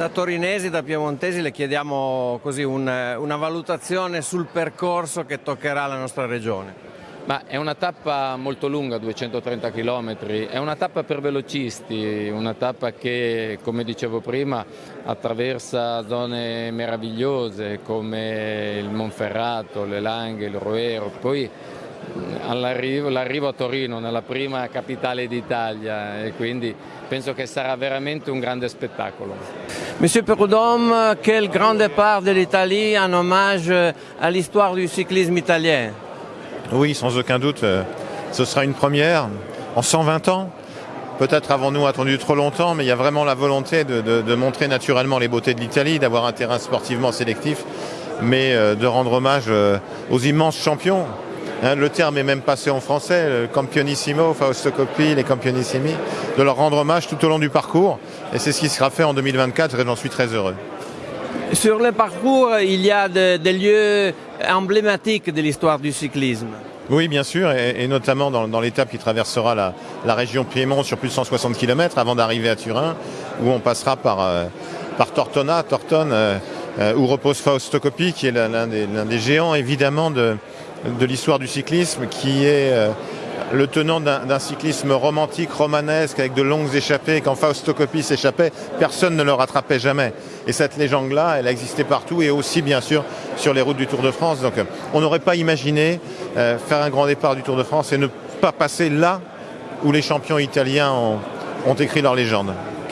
Da torinesi, da piemontesi le chiediamo un, una valutazione sul percorso che toccherà la nostra regione. Ma è una tappa molto lunga, 230 km, è una tappa per velocisti, una tappa che, come dicevo prima, attraversa zone meravigliose come il Monferrato, le Langhe, il Roero, poi l'arrivo a Torino, nella prima capitale d'Italia e quindi penso che sarà veramente un grande spettacolo. Monsieur Perudom, quel grand départ de l'Italie en hommage à l'histoire du cyclisme italien? Oui, sans aucun doute, euh, ce sera une première en 120 ans. Peut-être avons-nous attendu trop longtemps, mais il y a vraiment la volonté de, de, de montrer naturellement les beautés de l'Italie, d'avoir un terrain sportivement sélectif, mais euh, de rendre hommage euh, aux immenses champions. Hein, le terme est même passé en français, le campionissimo, Fausto Coppi, les campionissimi, de leur rendre hommage tout au long du parcours. Et c'est ce qui sera fait en 2024 et j'en suis très heureux. Sur le parcours, il y a de- des lieux emblématiques de l'histoire du cyclisme. Oui, bien sûr, et, et notamment dans, dans l'étape qui traversera la, la région Piémont sur plus de 160 km avant d'arriver à Turin, où on passera par, euh, par Tortona, Tortone, euh, euh, où repose Fausto Coppi, qui est l'un des, l'un des géants évidemment de, de l'histoire du cyclisme, qui est euh, le tenant d'un cyclisme romantique, romanesque, avec de longues échappées. Quand Fausto Coppi s'échappait, personne ne le rattrapait jamais. Et cette légende-là, elle a existé partout et aussi bien sûr sur les routes du Tour de France. Donc euh, on n'aurait pas imaginé euh, faire un grand départ du Tour de France et ne pas passer là où les champions italiens ont écrit leur légende.